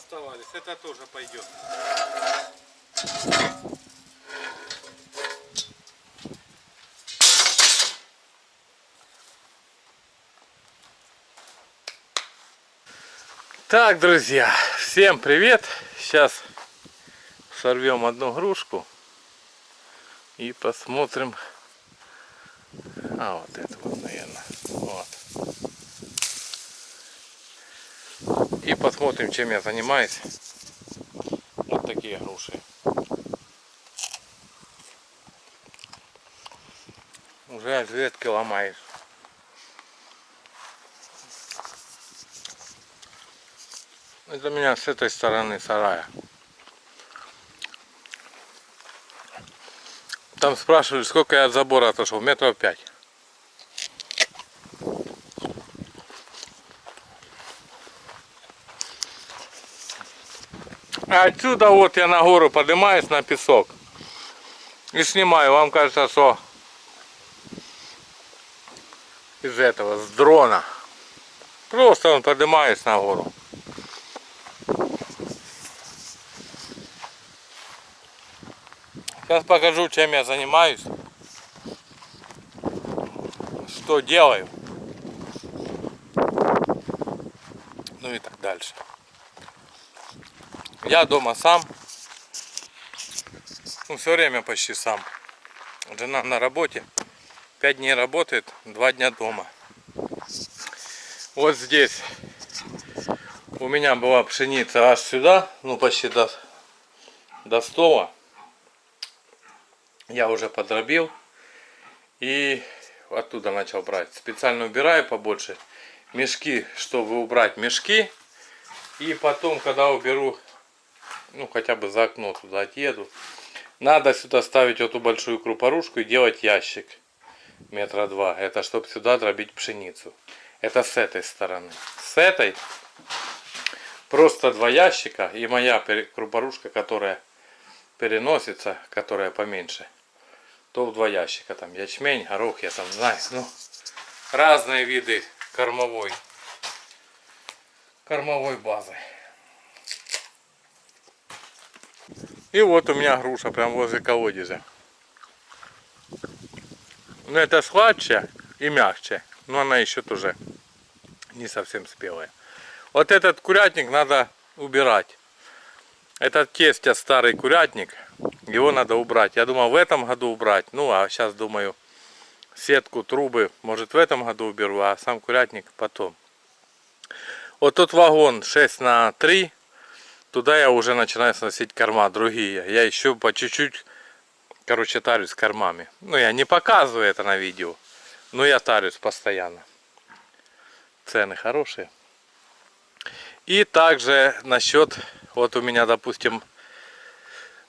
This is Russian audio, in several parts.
оставались. Это тоже пойдет. Так, друзья, всем привет! Сейчас сорвем одну грушку и посмотрим. А, вот это вот, наверное. Вот. И посмотрим, чем я занимаюсь. Вот такие груши. Уже ветки ломаешь. Это меня с этой стороны сарая. Там спрашивали, сколько я от забора отошел. Метров пять. А отсюда вот я на гору поднимаюсь на песок. И снимаю. Вам кажется, что из этого, с дрона. Просто он поднимаюсь на гору. Сейчас покажу, чем я занимаюсь. Что делаю. Ну и так дальше. Я дома сам. Ну, все время почти сам. Жена на работе. Пять дней работает, два дня дома. Вот здесь у меня была пшеница аж сюда, ну почти до, до стола я уже подробил и оттуда начал брать. Специально убираю побольше мешки, чтобы убрать мешки. И потом, когда уберу, ну хотя бы за окно туда отъеду, надо сюда ставить эту большую крупорушку и делать ящик метра два. Это чтобы сюда дробить пшеницу. Это с этой стороны. С этой просто два ящика и моя крупорушка, которая переносится, которая поменьше то в два ящика. Там ячмень, горох, я там знаю. Ну, разные виды кормовой, кормовой базы. И вот у меня груша прям возле колодезя. Ну это сладче и мягче. Но она еще тоже не совсем спелая. Вот этот курятник надо убирать. Этот тестя старый курятник. Его надо убрать. Я думал в этом году убрать. Ну, а сейчас думаю, сетку, трубы, может в этом году уберу, а сам курятник потом. Вот тот вагон 6 на 3. Туда я уже начинаю сносить корма другие. Я еще по чуть-чуть, короче, тарюсь кормами. Ну, я не показываю это на видео. Но я тарюсь постоянно. Цены хорошие. И также насчет, вот у меня, допустим,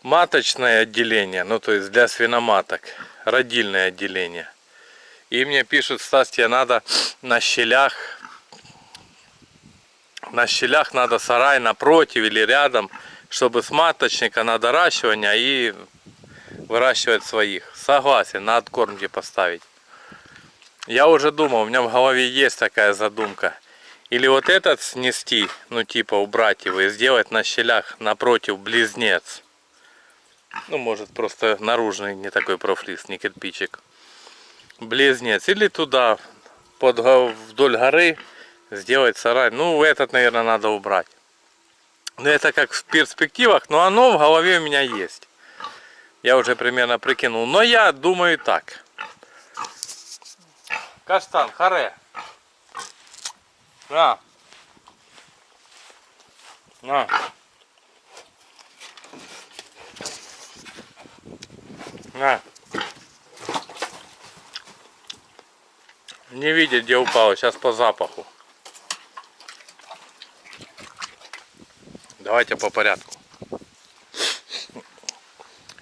маточное отделение, ну то есть для свиноматок, родильное отделение. И мне пишут, Стас, тебе надо на щелях, на щелях надо сарай напротив или рядом, чтобы с маточника на доращивание и выращивать своих. Согласен, на откормки поставить. Я уже думал, у меня в голове есть такая задумка. Или вот этот снести, ну типа убрать его и сделать на щелях напротив близнец. Ну, может, просто наружный не такой профлист, не кирпичик. Близнец. Или туда, под, вдоль горы, сделать сарай. Ну, этот, наверное, надо убрать. Но это как в перспективах, но оно в голове у меня есть. Я уже примерно прикинул. Но я думаю так. Каштан, харе. На. На. На. Не видит, где упало. Сейчас по запаху. Давайте по порядку.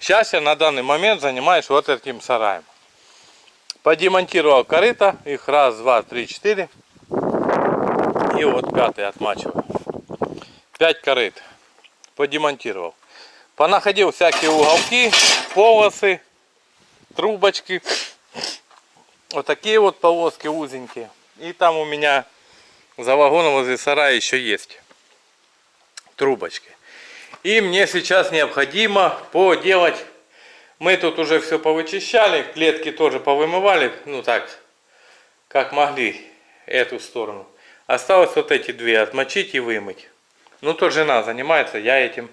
Сейчас я на данный момент занимаюсь вот этим сараем. Подемонтировал корыто. Их раз, два, три, четыре. И вот пятый отмачиваю. Пять корыт. Подемонтировал. Понаходил всякие уголки, полосы, трубочки. Вот такие вот полоски узенькие. И там у меня за вагоном возле сарая еще есть. Трубочки. И мне сейчас необходимо поделать, мы тут уже все повычищали, клетки тоже повымывали, ну так, как могли, эту сторону. Осталось вот эти две отмочить и вымыть. Ну, то жена занимается, я этим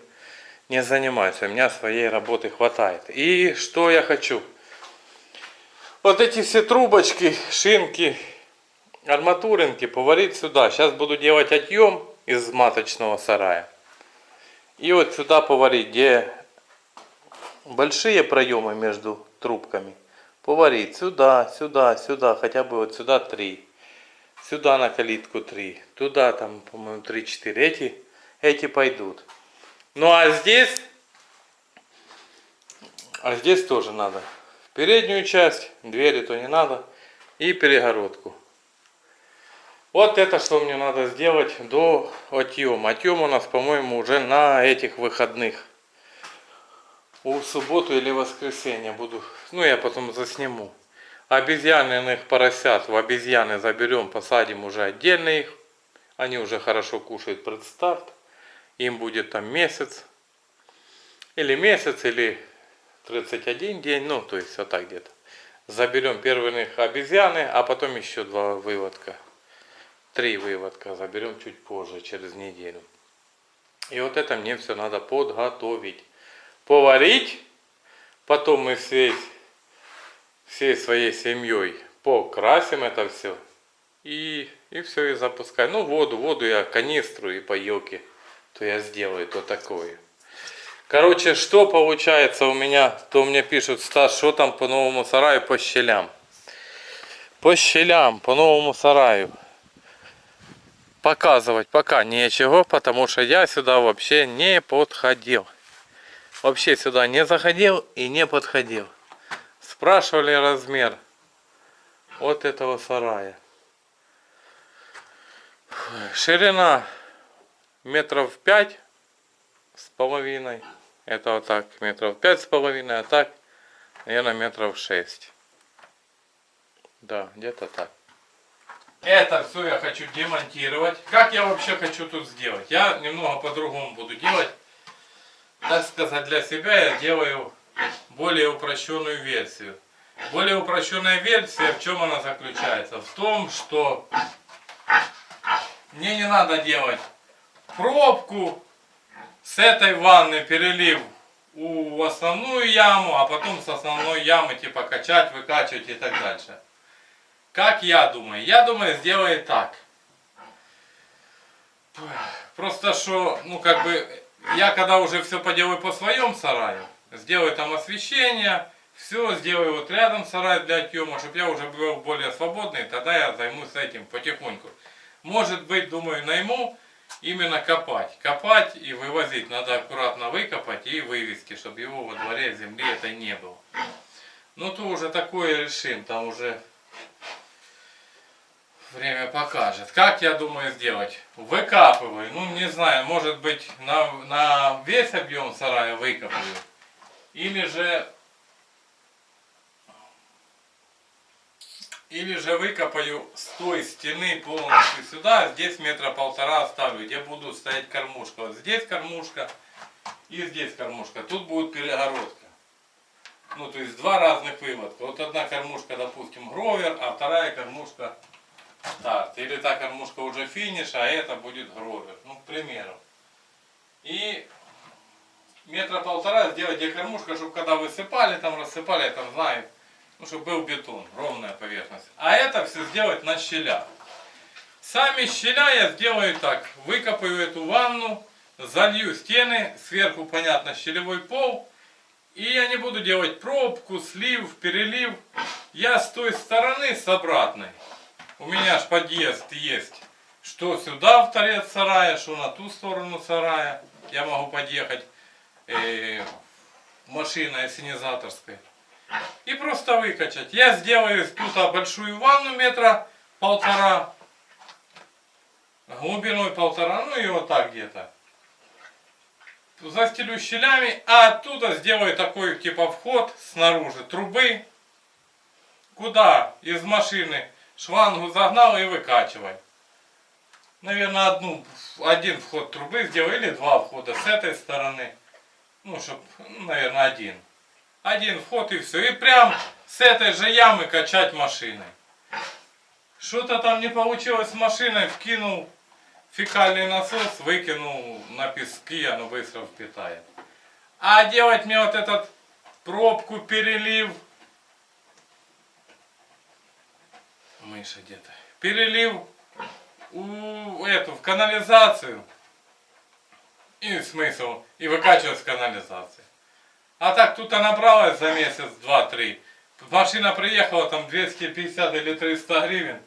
не занимаюсь, у меня своей работы хватает. И что я хочу? Вот эти все трубочки, шинки, арматуринки поварить сюда. Сейчас буду делать отъем из маточного сарая. И вот сюда поварить, где большие проемы между трубками. Поварить сюда, сюда, сюда, хотя бы вот сюда три. Сюда на калитку три. Туда там, по-моему, три-четыре. Эти, эти пойдут. Ну а здесь, а здесь тоже надо. Переднюю часть, двери то не надо. И перегородку. Вот это, что мне надо сделать до отъема. Отъем у нас, по-моему, уже на этих выходных. У субботу или воскресенье буду. Ну, я потом засниму. Обезьяниных поросят в обезьяны заберем, посадим уже отдельно их. Они уже хорошо кушают предстарт. Им будет там месяц. Или месяц, или 31 день. Ну, то есть вот так где-то. Заберем первых обезьяны, а потом еще два выводка три выводка заберем чуть позже, через неделю. И вот это мне все надо подготовить. Поварить. Потом мы всей, всей своей семьей покрасим это все. И, и все, и запускаем. Ну, воду, воду я канистру и поилки. То я сделаю, то такое. Короче, что получается у меня, то мне пишут, Стас, что там по новому сараю по щелям. По щелям, по новому сараю показывать пока нечего, потому что я сюда вообще не подходил. Вообще сюда не заходил и не подходил. Спрашивали размер вот этого сарая. Ширина метров пять с половиной. Это вот так, метров пять с половиной, а так, наверное, метров шесть. Да, где-то так. Это все я хочу демонтировать. Как я вообще хочу тут сделать? Я немного по-другому буду делать. Так сказать, для себя я делаю более упрощенную версию. Более упрощенная версия, в чем она заключается? В том, что мне не надо делать пробку с этой ванны, перелив у основную яму, а потом с основной ямы типа качать, выкачивать и так дальше. Как я думаю? Я думаю, сделаю так. Просто что, ну как бы, я когда уже все поделаю по своем сараю, сделаю там освещение, все сделаю вот рядом сарай для отъема, чтобы я уже был более свободный, тогда я займусь этим потихоньку. Может быть, думаю, найму именно копать. Копать и вывозить. Надо аккуратно выкопать и вывести, чтобы его во дворе земли это не было. Ну то уже такое решим, там уже Время покажет. Как я думаю сделать? Выкапываю. Ну, не знаю, может быть, на, на весь объем сарая выкопаю. Или же... Или же выкопаю с той стены полностью сюда, здесь метра полтора оставлю, где будут стоять кормушка. Вот здесь кормушка и здесь кормушка. Тут будет перегородка. Ну, то есть два разных выводка. Вот одна кормушка, допустим, гровер, а вторая кормушка старт. Или та кормушка уже финиш, а это будет гровер. Ну, к примеру. И метра полтора сделать где кормушка, чтобы когда высыпали, там рассыпали, там знаю, ну, чтобы был бетон, ровная поверхность. А это все сделать на щелях. Сами щеля я сделаю так. Выкопаю эту ванну, залью стены, сверху, понятно, щелевой пол. И я не буду делать пробку, слив, перелив. Я с той стороны, с обратной, у меня ж подъезд есть. Что сюда в торец сарая, что на ту сторону сарая. Я могу подъехать э, машиной ассенизаторской. И просто выкачать. Я сделаю тут большую ванну метра полтора. Глубиной полтора, ну и вот так где-то. Застелю щелями, а оттуда сделаю такой типа вход снаружи трубы. Куда из машины шлангу загнал и выкачивай. наверное, одну, один вход трубы сделаю или два входа с этой стороны. Ну, чтоб, ну, наверное, один. Один вход и все. И прям с этой же ямы качать машиной. Что-то там не получилось с машиной, вкинул фекальный насос, выкинул на пески, оно быстро впитает. А делать мне вот этот пробку, перелив, мыша где-то, перелив у эту, в канализацию, и смысл, и выкачивать с канализации. А так тут она набралась за месяц, два, три. Машина приехала там 250 или 300 гривен.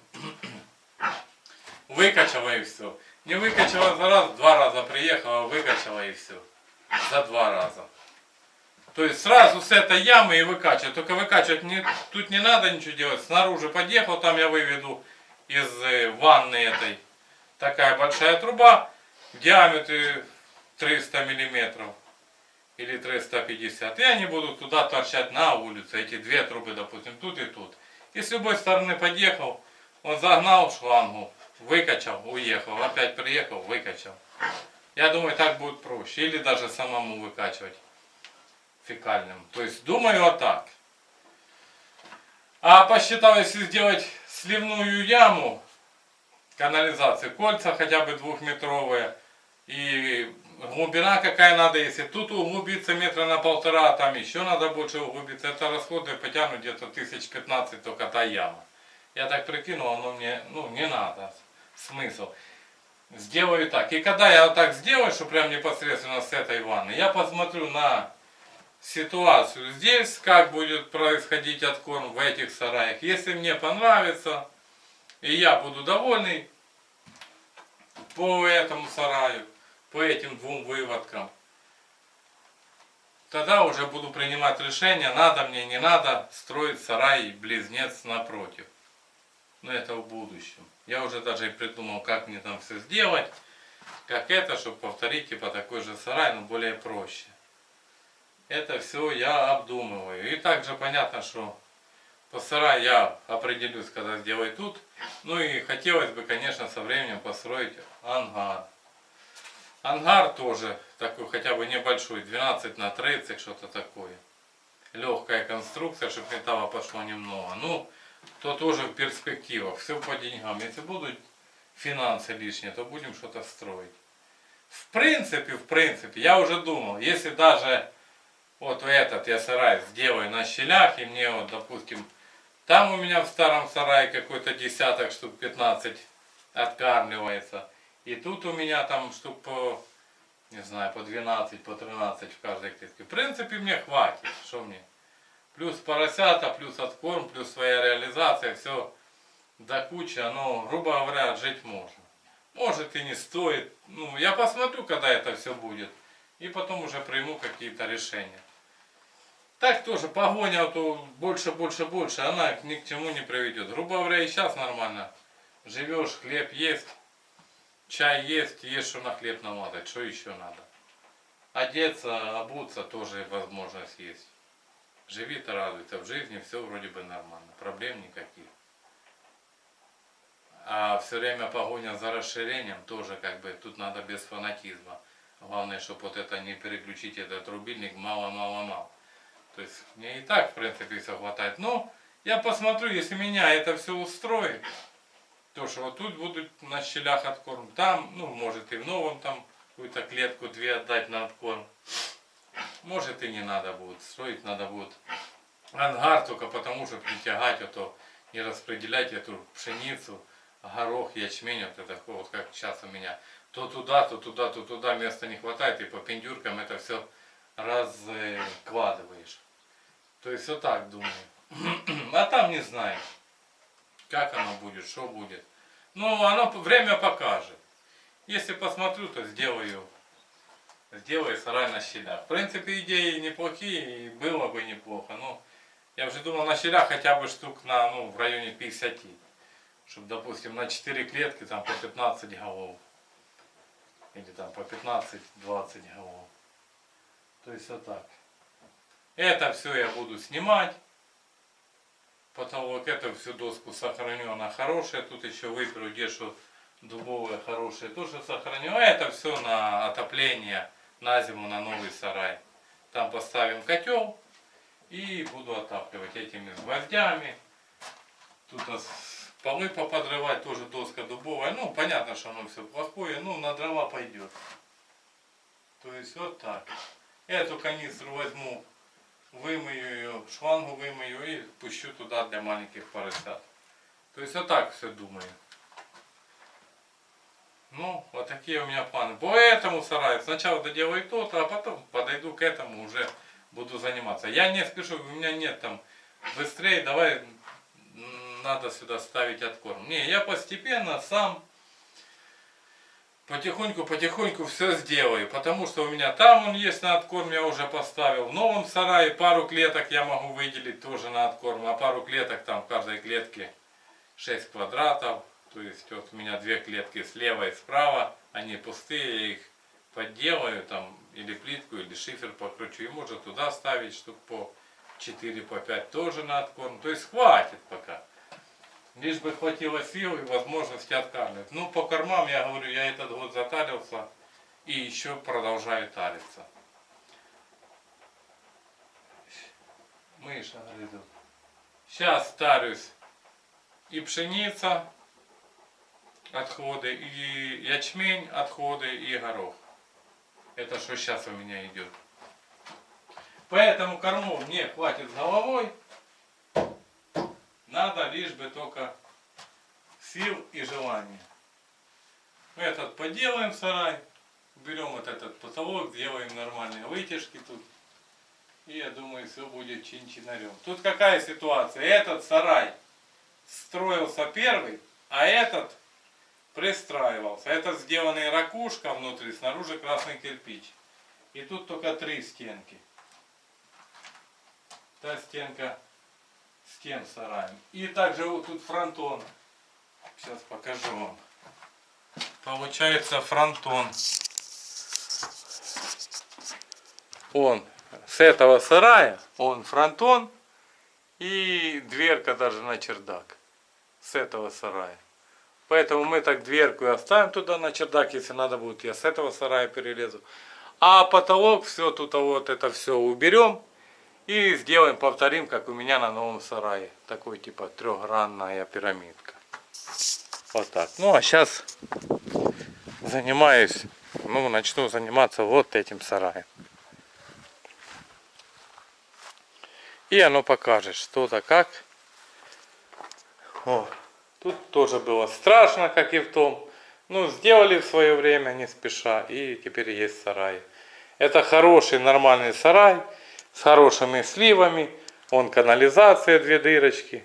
Выкачала и все. Не выкачала за раз, два раза приехала, выкачала и все. За два раза. То есть сразу с этой ямы и выкачивать. Только выкачивать не, тут не надо ничего делать. Снаружи подъехал, там я выведу из э, ванны этой. Такая большая труба в диаметре 300 миллиметров или 350. И они будут туда торчать на улицу. Эти две трубы, допустим, тут и тут. И с любой стороны подъехал, он загнал шлангу, выкачал, уехал. Опять приехал, выкачал. Я думаю, так будет проще. Или даже самому выкачивать фекальным. То есть думаю вот так. А посчитал, если сделать сливную яму, канализации, кольца хотя бы двухметровые, и глубина какая надо, если тут углубиться метра на полтора, а там еще надо больше углубиться, это расходы потянут где-то тысяч пятнадцать только та яма. Я так прикинул, оно мне, ну, не надо, смысл. Сделаю так. И когда я вот так сделаю, что прям непосредственно с этой ванны, я посмотрю на ситуацию здесь, как будет происходить откорм в этих сараях. Если мне понравится, и я буду довольный по этому сараю, по этим двум выводкам, тогда уже буду принимать решение, надо мне, не надо строить сарай близнец напротив. Но это в будущем. Я уже даже и придумал, как мне там все сделать, как это, чтобы повторить типа такой же сарай, но более проще. Это все я обдумываю. И также понятно, что по сарай я определюсь, когда сделаю тут. Ну и хотелось бы, конечно, со временем построить ангар. Ангар тоже такой, хотя бы небольшой, 12 на 30, что-то такое. Легкая конструкция, чтобы металла пошло немного. Ну, то тоже в перспективах. Все по деньгам. Если будут финансы лишние, то будем что-то строить. В принципе, в принципе, я уже думал, если даже вот этот я сарай сделаю на щелях, и мне вот, допустим, там у меня в старом сарае какой-то десяток штук 15 откармливается. И тут у меня там штук не знаю, по 12, по 13 в каждой клетке. В принципе, мне хватит. Что мне? Плюс поросята, плюс откорм, плюс своя реализация, все до кучи, оно, грубо говоря, жить можно. Может и не стоит. Ну, я посмотрю, когда это все будет. И потом уже приму какие-то решения. Так тоже погоня, то больше, больше, больше, она ни к чему не приведет. Грубо говоря, и сейчас нормально. Живешь, хлеб есть, чай есть, есть что на хлеб намазать, что еще надо. Одеться, обуться тоже возможность есть. Живи-то радуйся, в жизни все вроде бы нормально, проблем никаких. А все время погоня за расширением тоже как бы, тут надо без фанатизма. Главное, чтобы вот это не переключить этот рубильник мало-мало-мало. То есть мне и так, в принципе, все хватает. Но я посмотрю, если меня это все устроит, то что вот тут будут на щелях откорм. Там, ну, может и в новом там какую-то клетку две отдать на откорм. Может и не надо будет. Строить надо будет ангар только потому, чтобы не тягать, а то не распределять эту пшеницу, горох, ячмень, вот это вот как сейчас у меня. То туда, то туда, то туда места не хватает, и по пендюркам это все раскладываешь. То есть вот так думаю. А там не знаю, как оно будет, что будет. Ну, оно время покажет. Если посмотрю, то сделаю, сделаю сарай на щелях. В принципе, идеи неплохие, и было бы неплохо. Но я уже думал на щелях хотя бы штук на, ну, в районе 50. Чтобы, допустим, на 4 клетки там по 15 голов. Или там по 15-20 голов. То есть вот так. Это все я буду снимать. Потолок, эту всю доску сохраню, она хорошая. Тут еще выберу что дубовые хорошие, тоже сохраню. А это все на отопление на зиму на новый сарай. Там поставим котел и буду отапливать этими гвоздями. Тут нас полы поподрывать, тоже доска дубовая. Ну, понятно, что оно все плохое, ну, на дрова пойдет. То есть вот так. Эту канистру возьму, вымою ее, шлангу вымою и пущу туда для маленьких поросят. То есть вот так все думаю. Ну, вот такие у меня планы. По этому сараю сначала доделаю тот, а потом подойду к этому уже буду заниматься. Я не спешу, у меня нет там быстрее, давай надо сюда ставить откорм. Не, я постепенно сам потихоньку-потихоньку все сделаю. Потому что у меня там он есть на откорм, я уже поставил. В новом сарае пару клеток я могу выделить тоже на откорм. А пару клеток там в каждой клетке 6 квадратов. То есть вот у меня две клетки слева и справа. Они пустые, я их подделаю там или плитку, или шифер покручу. И можно туда ставить штук по 4, по 5 тоже на откорм. То есть хватит пока. Лишь бы хватило сил и возможности откармливать. Ну, по кормам, я говорю, я этот год затарился и еще продолжаю тариться. Мыша грызут. Сейчас тарюсь и пшеница, отходы, и ячмень, отходы, и горох. Это что сейчас у меня идет. Поэтому кормов мне хватит с головой. Надо лишь бы только сил и желания. Мы этот поделаем сарай. Берем вот этот потолок, сделаем нормальные вытяжки тут. И я думаю, все будет чин-чинарем. Тут какая ситуация? Этот сарай строился первый, а этот пристраивался. Это сделанный ракушка внутри, снаружи красный кирпич. И тут только три стенки. Та стенка с тем сараем. И также вот тут фронтон. Сейчас покажу вам. Получается фронтон. Он с этого сарая, он фронтон и дверка даже на чердак. С этого сарая. Поэтому мы так дверку и оставим туда на чердак, если надо будет, я с этого сарая перелезу. А потолок, все тут вот это все уберем и сделаем, повторим, как у меня на новом сарае. Такой типа трехгранная пирамидка. Вот так. Ну а сейчас занимаюсь, ну начну заниматься вот этим сараем. И оно покажет что-то как. О, тут тоже было страшно, как и в том. Ну, сделали в свое время, не спеша, и теперь есть сарай. Это хороший, нормальный сарай с хорошими сливами. Вон канализация, две дырочки.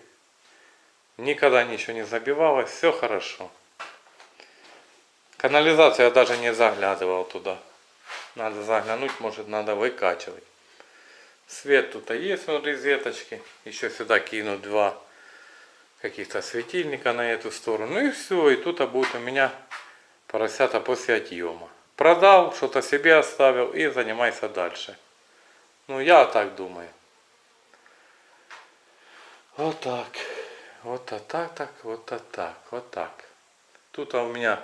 Никогда ничего не забивалось, все хорошо. Канализацию я даже не заглядывал туда. Надо заглянуть, может надо выкачивать. Свет тут есть, он розеточки. Еще сюда кину два каких-то светильника на эту сторону. Ну и все, и тут будет у меня поросята после отъема. Продал, что-то себе оставил и занимайся дальше. Ну, я так думаю. Вот так. Вот а так, так, вот а так, вот так. Тут у меня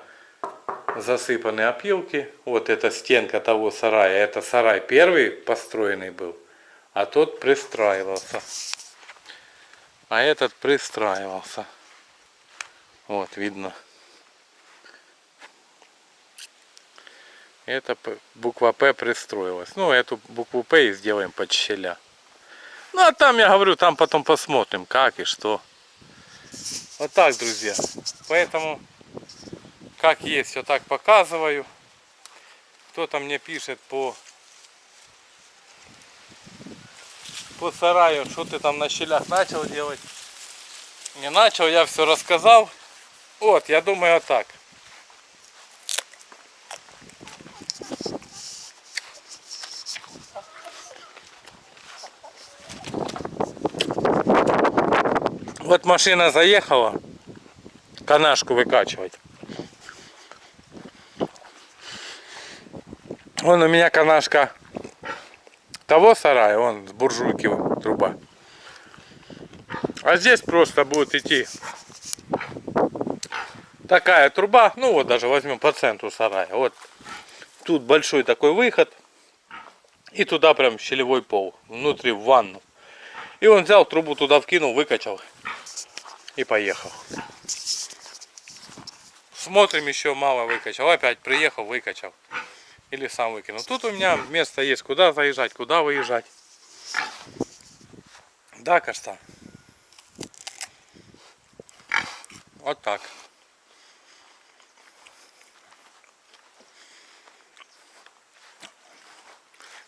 засыпаны опилки. Вот эта стенка того сарая. Это сарай первый построенный был. А тот пристраивался. А этот пристраивался. Вот, видно. Это буква П пристроилась. Ну, эту букву П и сделаем под щеля. Ну, а там, я говорю, там потом посмотрим, как и что. Вот так, друзья. Поэтому, как есть, все так показываю. Кто-то мне пишет по по сараю, что ты там на щелях начал делать. Не начал, я все рассказал. Вот, я думаю, вот так. Вот машина заехала, канашку выкачивать. Вон у меня канашка того сарая, он с буржуйки труба. А здесь просто будет идти такая труба, ну вот даже возьмем по центру сарая. Вот тут большой такой выход. И туда прям щелевой пол, внутри в ванну. И он взял трубу туда вкинул, выкачал и поехал. Смотрим, еще мало выкачал. Опять приехал, выкачал. Или сам выкинул. Тут у меня место есть, куда заезжать, куда выезжать. Да, Каштан? Вот так.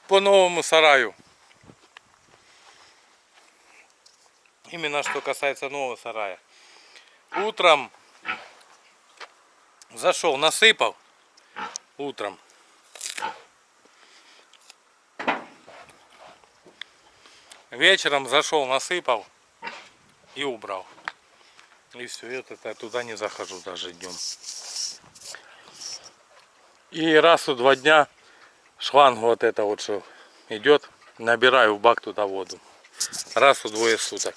По новому сараю. Именно что касается нового сарая. Утром зашел, насыпал. Утром. Вечером зашел, насыпал и убрал. И все, это я туда не захожу даже днем. И раз в два дня шланг вот это вот что идет, набираю в бак туда воду. Раз в двое суток.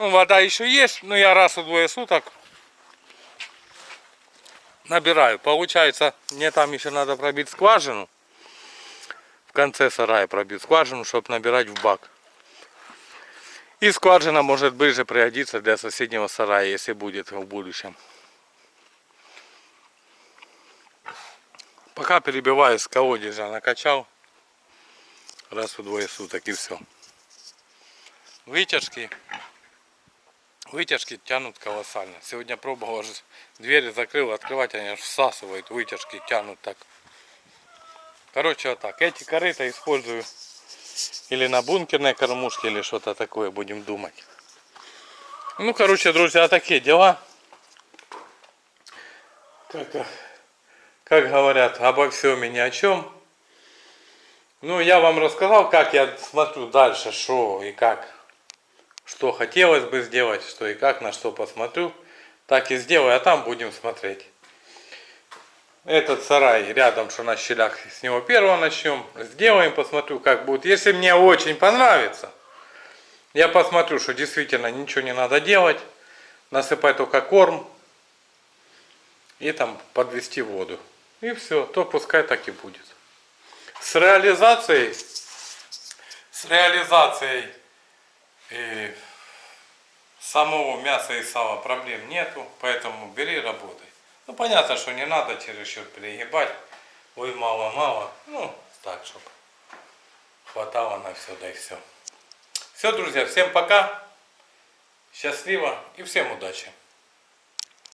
Ну, вода еще есть, но я раз в двое суток набираю. Получается, мне там еще надо пробить скважину. В конце сарая пробить скважину, чтобы набирать в бак. И скважина может ближе пригодиться для соседнего сарая, если будет в будущем. Пока перебиваю с колодезя, накачал раз в двое суток и все. Вытяжки. Вытяжки тянут колоссально. Сегодня пробовал, двери закрыл, открывать они всасывают, вытяжки тянут так. Короче, вот так. Эти корыта использую или на бункерной кормушке, или что-то такое будем думать. Ну, короче, друзья, такие дела. Как, как говорят, обо всем и ни о чем. Ну, я вам рассказал, как я смотрю дальше, что и как. Что хотелось бы сделать, что и как, на что посмотрю. Так и сделаю, а там будем смотреть этот сарай рядом, что на щелях, с него первого начнем. Сделаем, посмотрю, как будет. Если мне очень понравится, я посмотрю, что действительно ничего не надо делать. Насыпать только корм и там подвести воду. И все, то пускай так и будет. С реализацией, с реализацией э, самого мяса и сала проблем нету, поэтому бери работай. Ну, понятно, что не надо чересчур перегибать. Ой, мало-мало. Ну, так, чтобы хватало на все, да и все. Все, друзья, всем пока. Счастливо и всем удачи.